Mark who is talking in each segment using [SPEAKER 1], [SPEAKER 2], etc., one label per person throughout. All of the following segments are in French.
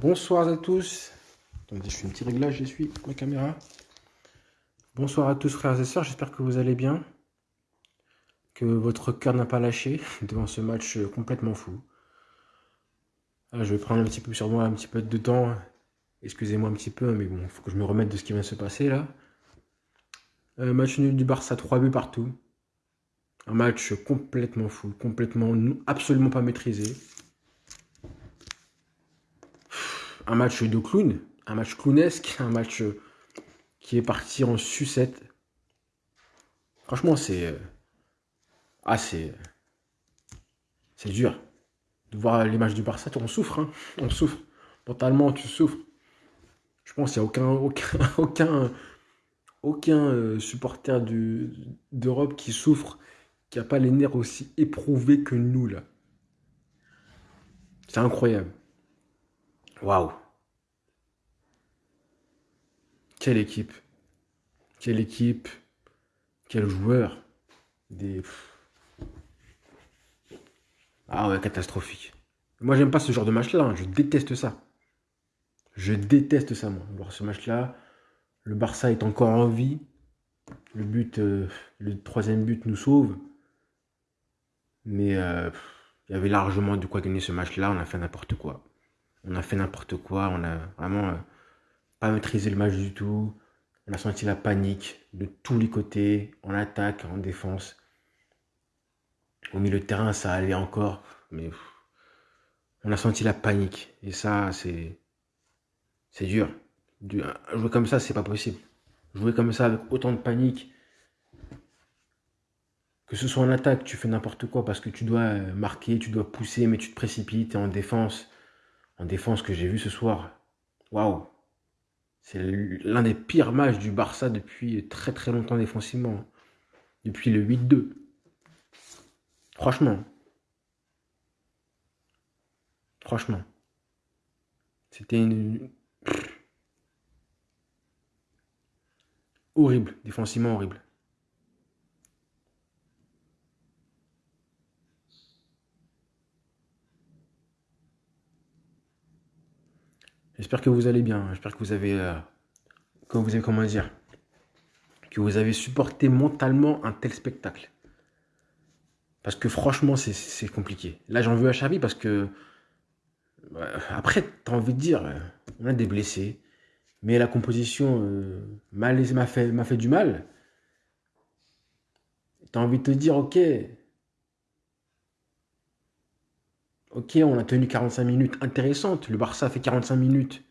[SPEAKER 1] Bonsoir à tous. Attendez, je fais un petit réglage, j'essuie ma caméra. Bonsoir à tous frères et sœurs, j'espère que vous allez bien. Que votre cœur n'a pas lâché devant ce match complètement fou. Ah, je vais prendre un petit peu sur moi, un petit peu de temps. Excusez-moi un petit peu, mais bon, il faut que je me remette de ce qui vient de se passer là. Euh, match nul du Barça, 3 buts partout. Un match complètement fou, complètement, absolument pas maîtrisé. Un match de clown, un match clownesque, un match qui est parti en sucette. Franchement, c'est... Euh, ah, c'est... C'est dur. De voir l'image du Barça, on souffre, hein. On souffre. Mentalement, tu souffres. Je pense qu'il n'y a aucun, aucun, aucun, aucun euh, supporter d'Europe qui souffre qui n'a pas les nerfs aussi éprouvés que nous, là. C'est incroyable. Waouh. Quelle équipe. Quelle équipe. Quel joueur. Des... Ah ouais, catastrophique. Moi, j'aime pas ce genre de match-là. Hein. Je déteste ça. Je déteste ça, moi. Alors, ce match-là, le Barça est encore en vie. Le but, euh, le troisième but nous sauve. Mais euh, il y avait largement de quoi gagner ce match-là. On a fait n'importe quoi. On a fait n'importe quoi. On a vraiment euh, pas maîtrisé le match du tout. On a senti la panique de tous les côtés, en attaque, en défense. Au milieu de terrain, ça allait encore, mais on a senti la panique. Et ça, c'est c'est dur. Jouer comme ça, c'est pas possible. Jouer comme ça avec autant de panique, que ce soit en attaque, tu fais n'importe quoi parce que tu dois euh, marquer, tu dois pousser, mais tu te précipites. Et en défense, en défense que j'ai vu ce soir, waouh, c'est l'un des pires matchs du Barça depuis très très longtemps défensivement. Depuis le 8-2. Franchement. Franchement. C'était une... Horrible, défensivement horrible. J'espère que vous allez bien. J'espère que vous avez, euh, vous comment dire, que vous avez supporté mentalement un tel spectacle. Parce que franchement, c'est compliqué. Là, j'en veux à Xavi parce que, euh, après, tu as envie de dire, euh, on a des blessés, mais la composition m'a fait, fait du mal. Tu as envie de te dire, ok, Ok, on a tenu 45 minutes intéressantes. Le Barça fait 45 minutes.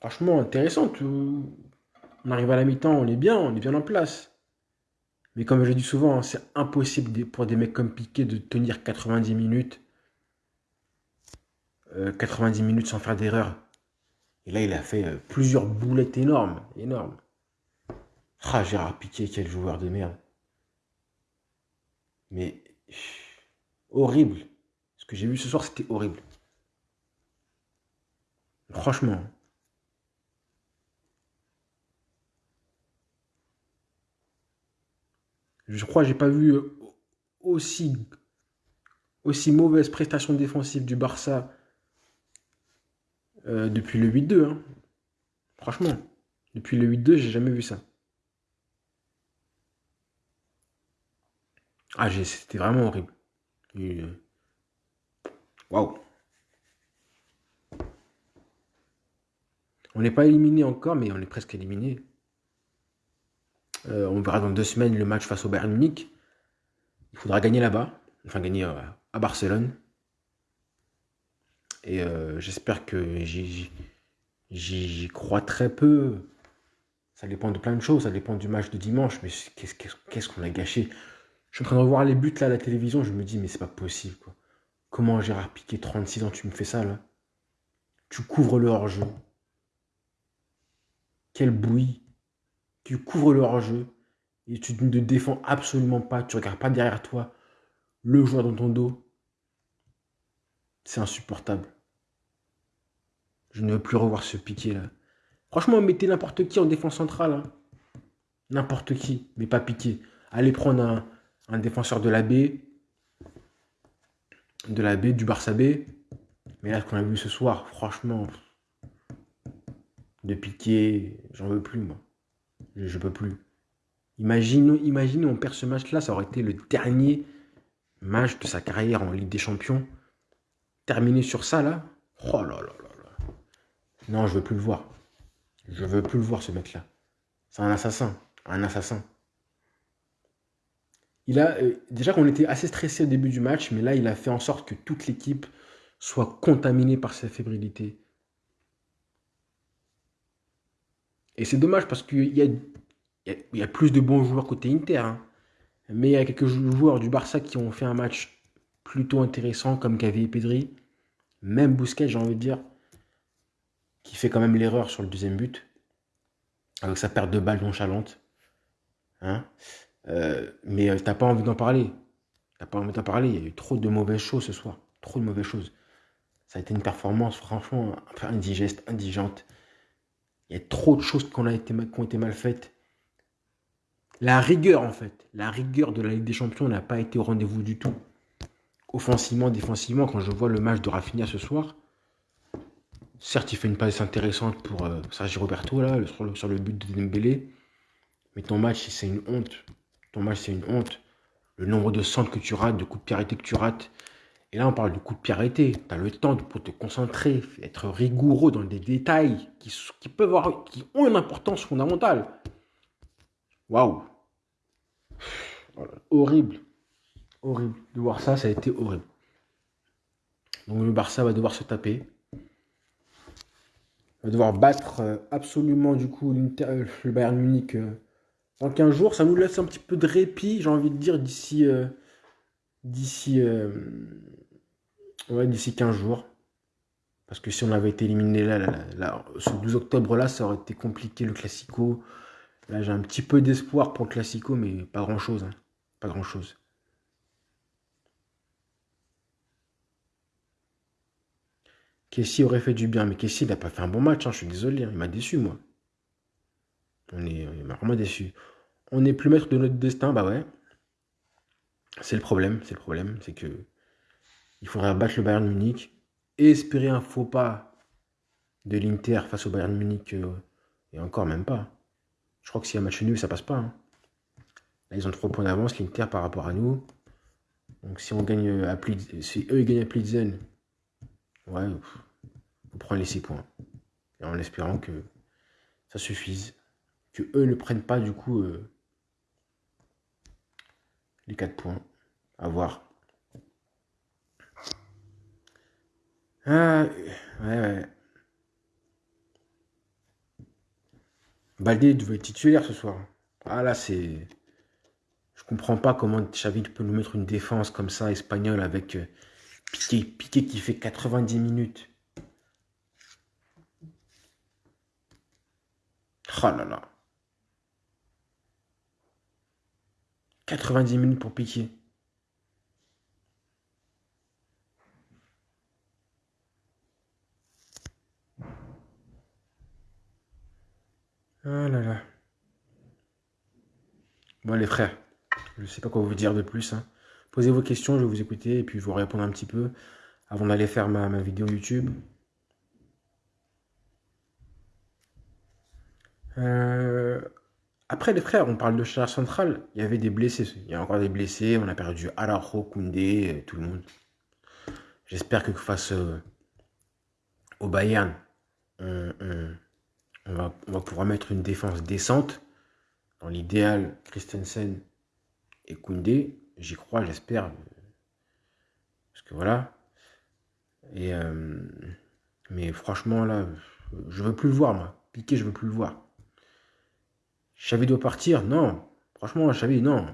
[SPEAKER 1] Franchement, intéressante. On arrive à la mi-temps, on est bien, on est bien en place. Mais comme je dis souvent, hein, c'est impossible pour des mecs comme Piqué de tenir 90 minutes. 90 euh, minutes sans faire d'erreur. Et là, il a fait euh, plusieurs boulettes énormes. Énormes. Ah, Gérard Piqué, quel joueur de merde. Mais horrible. Ce que j'ai vu ce soir, c'était horrible. Franchement. Je crois que j'ai pas vu aussi, aussi mauvaise prestation défensive du Barça euh, depuis le 8-2. Hein. Franchement, depuis le 8-2, j'ai jamais vu ça. Ah, c'était vraiment horrible. Euh, Waouh On n'est pas éliminé encore, mais on est presque éliminé. Euh, on verra dans deux semaines le match face au Bayern Munich. Il faudra gagner là-bas, enfin gagner euh, à Barcelone. Et euh, j'espère que j'y crois très peu. Ça dépend de plein de choses, ça dépend du match de dimanche, mais qu'est-ce qu'on a gâché? Je suis en train de revoir les buts là à la télévision, je me dis mais c'est pas possible quoi. Comment Gérard Piqué, 36 ans, tu me fais ça là? Tu couvres le hors-jeu. Quelle bouillie. Tu couvres le hors-jeu et tu ne te défends absolument pas. Tu ne regardes pas derrière toi le joueur dans ton dos. C'est insupportable. Je ne veux plus revoir ce Piqué là. Franchement, mettez n'importe qui en défense centrale. Hein. N'importe qui, mais pas Piqué. Allez prendre un, un défenseur de la baie de la B, du Barça B. Mais là, ce qu'on a vu ce soir, franchement, de Piqué. J'en veux plus, moi. Je, peux plus. Imagine, imagine, on perd ce match-là, ça aurait été le dernier match de sa carrière en Ligue des Champions. Terminé sur ça, là. Oh là là là là. Non, je veux plus le voir. Je veux plus le voir, ce mec-là. C'est un assassin. Un assassin. Il a, euh, déjà qu'on était assez stressé au début du match, mais là, il a fait en sorte que toute l'équipe soit contaminée par sa fébrilité. Et c'est dommage parce qu'il y a, plus de bons joueurs côté Inter. hein. Mais il y a quelques joueurs du Barça qui ont fait un match plutôt intéressant, comme Gavi et Pedri. Même Busquets, j'ai envie de dire, qui fait quand même l'erreur sur le deuxième but, avec sa perte de balle nonchalante. Hein Euh, mais euh, t'as pas envie d'en parler. T'as pas envie d'en parler. Il y a eu trop de mauvaises choses ce soir. Trop de mauvaises choses. Ça a été une performance franchement un indigeste, indigente. Il y a trop de choses qui ont été, mal- faites. La rigueur, en fait, la rigueur de la Ligue des Champions n'a pas été au rendez-vous du tout. Offensivement, défensivement, quand je vois le match de Rafinha ce soir, certes, il fait une passe intéressante pour euh, Sergi Roberto, là, sur, le, sur le but de Dembélé, mais ton match, c'est une honte. C'est une honte. Le nombre de centres que tu rates, de coups de pied arrêtés que tu rates. Et là, on parle de coups de pied arrêtés. Tu as le temps pour te concentrer, être rigoureux dans des détails qui, peuvent avoir, qui ont une importance fondamentale. Waouh! Voilà. Horrible. Horrible. De voir ça, ça a été horrible. Donc le Barça va devoir se taper. Va devoir battre euh, absolument du coup euh, le Bayern Munich dans 15 jours. Ça nous laisse un petit peu de répit, j'ai envie de dire, d'ici euh, d'ici euh, d'ici 15 jours. Parce que si on avait été éliminé là, ce 12 octobre là, ça aurait été compliqué le Classico. Là, j'ai un petit peu d'espoir pour le Classico, mais pas grand chose. hein. Pas grand chose. Kessie aurait fait du bien, mais Kessie, n'a pas fait un bon match, hein, je suis désolé, hein, il m'a déçu, moi. On est, vraiment déçu. On n'est plus maître de notre destin, bah ouais. C'est le problème, c'est le problème, c'est que il faudrait battre le Bayern Munich espérer un faux pas de l'Inter face au Bayern Munich, euh, et encore même pas. Je crois que s'il y a un match nul, ça passe pas. hein. Là, ils ont 3 points d'avance, l'Inter par rapport à nous. Donc si on gagne à si eux ils gagnent à Plitzen, ouais, on prend les 6 points. Et en espérant que ça suffise. Que eux ne prennent pas du coup euh, les 4 points. À voir. Ah, ouais, ouais. Baldé devait être titulaire ce soir. Ah là, c'est. Je comprends pas comment Xavi peut nous mettre une défense comme ça, espagnole, avec euh, Piqué, Piqué qui fait 90 minutes. Oh là là. 90 minutes pour Piqué. Ah là là. Bon les frères, je sais pas quoi vous dire de plus. hein. Posez vos questions, je vais vous écouter et puis je vais vous répondre un petit peu avant d'aller faire ma, ma vidéo YouTube. Euh, Après les frères, on parle de charge centrale. Il y avait des blessés. Il y a encore des blessés. On a perdu Araujo, Koundé, euh, tout le monde. J'espère que face euh, au Bayern, on, va, pouvoir mettre une défense décente. Dans l'idéal, Christensen et Koundé. J'y crois, j'espère. Parce que voilà. Euh, mais franchement, là, je veux plus le voir, moi. Piqué, je veux plus le voir. Xavi doit partir Non. Franchement, Xavi, non.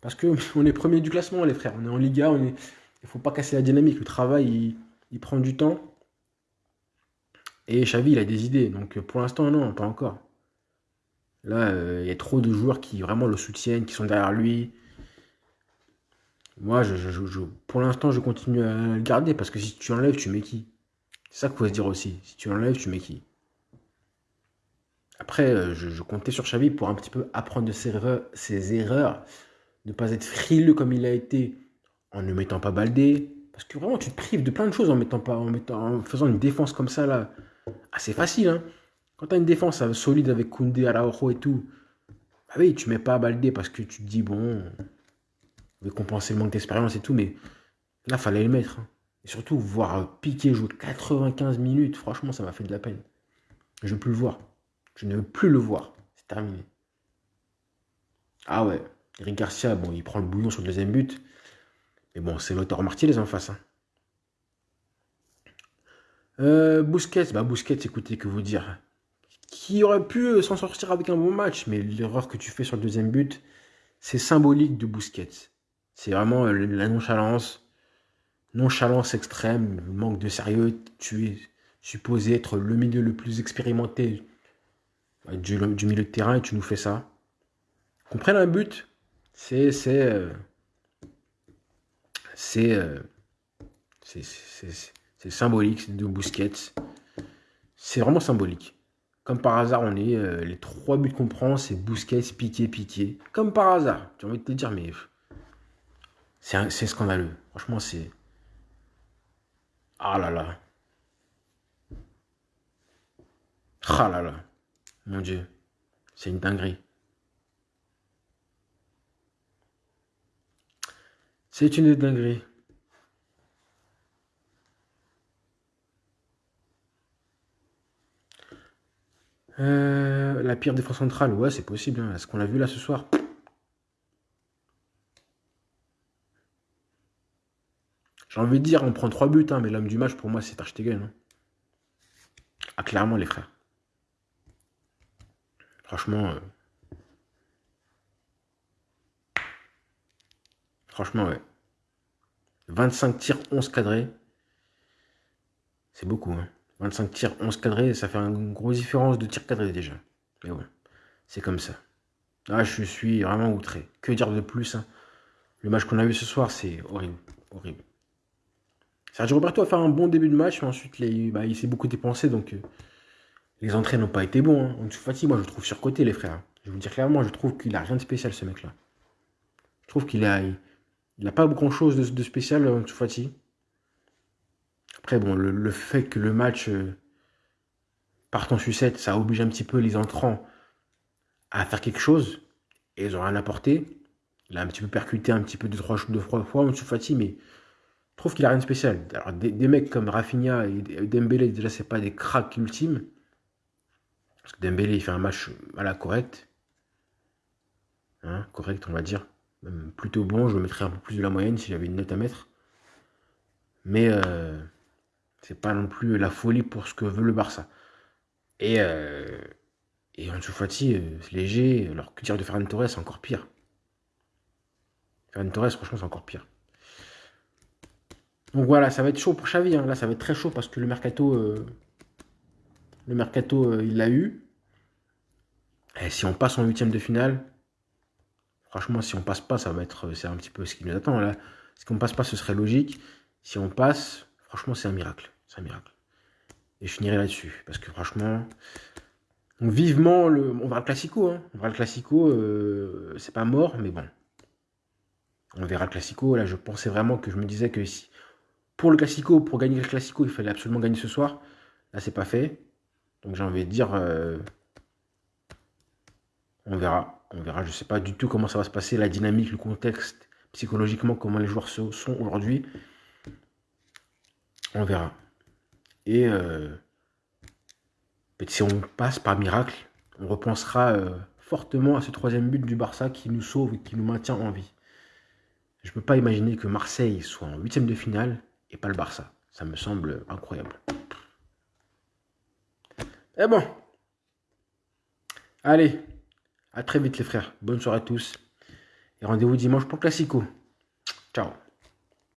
[SPEAKER 1] Parce que on est premier du classement, les frères. On est en Liga, on est... il faut pas casser la dynamique. Le travail, il, prend du temps. Et Xavi, il a des idées. Donc pour l'instant, non, pas encore. Là, euh, il y a trop de joueurs qui vraiment le soutiennent, qui sont derrière lui. Moi, je- pour l'instant, je continue à le garder parce que si tu enlèves, tu mets qui? C'est ça qu'il faut se dire aussi. Si tu enlèves, tu mets qui? Après, euh, je, comptais sur Xavi pour un petit peu apprendre de ses erreurs, ne pas être frileux comme il a été en ne mettant pas Baldé. Parce que vraiment, tu te prives de plein de choses en mettant pas, en faisant une défense comme ça là. C'est facile, hein. Quand tu as une défense solide avec Koundé, Araujo et tout, bah oui, tu mets pas Baldé parce que tu te dis, bon, on veut compenser le manque d'expérience et tout, mais là, fallait le mettre. Hein. Et surtout, voir Piqué jouer 95 minutes, franchement, ça m'a fait de la peine. Je ne veux plus le voir. Je ne veux plus le voir. C'est terminé. Ah ouais, Eric Garcia, bon, il prend le bouillon sur le deuxième but. Mais bon, c'est l'auteur Martinez en face. Hein. Euh, Bousquet, bah Bousquet, écoutez, que vous dire Qui aurait pu s'en sortir avec un bon match, mais l'erreur que tu fais sur le deuxième but, c'est symbolique de Bousquet. C'est vraiment euh, la nonchalance, nonchalance extrême, manque de sérieux. Tu es supposé être le milieu le plus expérimenté du, milieu de terrain et tu nous fais ça. Qu'on un but, c'est c'est euh, euh, c'est c'est symbolique de Bousquet. C'est vraiment symbolique. Comme par hasard, on est euh, les trois buts qu'on prend, c'est Bousquet, Piqué, Piqué. Comme par hasard. J'ai envie de te dire, mais c'est scandaleux. Franchement, c'est ah là là. Ah là là. Mon Dieu. C'est une dinguerie. C'est une dinguerie. Euh, la pire défense centrale, ouais, c'est possible. Hein. Ce qu'on a vu là ce soir? J'ai envie de dire, on prend trois buts, hein, mais l'homme du match, pour moi, c'est Arstegen. Hein. Ah, clairement, les frères. Franchement... Euh, franchement, ouais. 25 tirs, 11 cadrés. C'est beaucoup. 25 hein. tirs, 11 cadrés, ça fait une grosse différence de tirs cadrés déjà. Mais ouais, c'est comme ça. Ah, je suis vraiment outré. Que dire de plus hein. Le match qu'on a eu ce soir, c'est horrible. Horrible. Sergio Roberto a fait un bon début de match, mais ensuite bah, il s'est beaucoup dépensé, donc euh, les entrées n'ont pas été bons. Hein. Dessous moi je le trouve surcoté, les frères. Je vous dire clairement, je trouve qu'il a rien de spécial, ce mec-là. Je trouve qu'il a, il n'a pas grand-chose de, spécial en dessous Après, bon, le, fait que le match euh, parte en sucette, ça oblige un petit peu les entrants à faire quelque chose. Et ils n'ont rien apporté. Il a un petit peu percuté un petit peu de trois, de trois fois en mais je trouve qu'il a rien de spécial. Alors, des, mecs comme Rafinha et Dembélé, déjà, c'est pas des cracks ultimes. Parce que Dembélé, il fait un match à la correct. Hein, correct, on va dire plutôt bon. Je mettrais un peu plus de la moyenne si j'avais une note à mettre. Mais euh, c'est pas non plus la folie pour ce que veut le Barça. Et, euh, et en Fati, euh, c'est léger. Alors que dire de Ferran Torres, c'est encore pire. Ferran Torres, franchement, c'est encore pire. Donc voilà, ça va être chaud pour Xavi. Hein. Là, ça va être très chaud parce que le mercato, euh, le mercato, il l'a eu. Et si on passe en huitième de finale, Franchement, si on passe pas, ça va être, c'est un petit peu ce qui nous attend là. Si on passe pas, ce serait logique. Si on passe, franchement, c'est un miracle. C'est un miracle. Et je finirai là-dessus. Parce que franchement, vivement, on verra le classico. Hein. On verra le classico. Euh, c'est pas mort, mais bon. On verra le classico. Là, je pensais vraiment que je me disais que si, pour le classico, pour gagner le classico, il fallait absolument gagner ce soir. Là, c'est pas fait. Donc j'ai envie de dire, euh, on verra. On verra, je ne sais pas du tout comment ça va se passer, la dynamique, le contexte, psychologiquement, comment les joueurs sont aujourd'hui. On verra. Et euh, si on passe par miracle, on repensera euh, fortement à ce troisième but du Barça qui nous sauve et qui nous maintient en vie. Je ne peux pas imaginer que Marseille soit en huitième de finale et pas le Barça. Ça me semble incroyable. Et bon. Allez, à très vite les frères. Bonne soirée à tous. Et rendez-vous dimanche pour Classico. Ciao.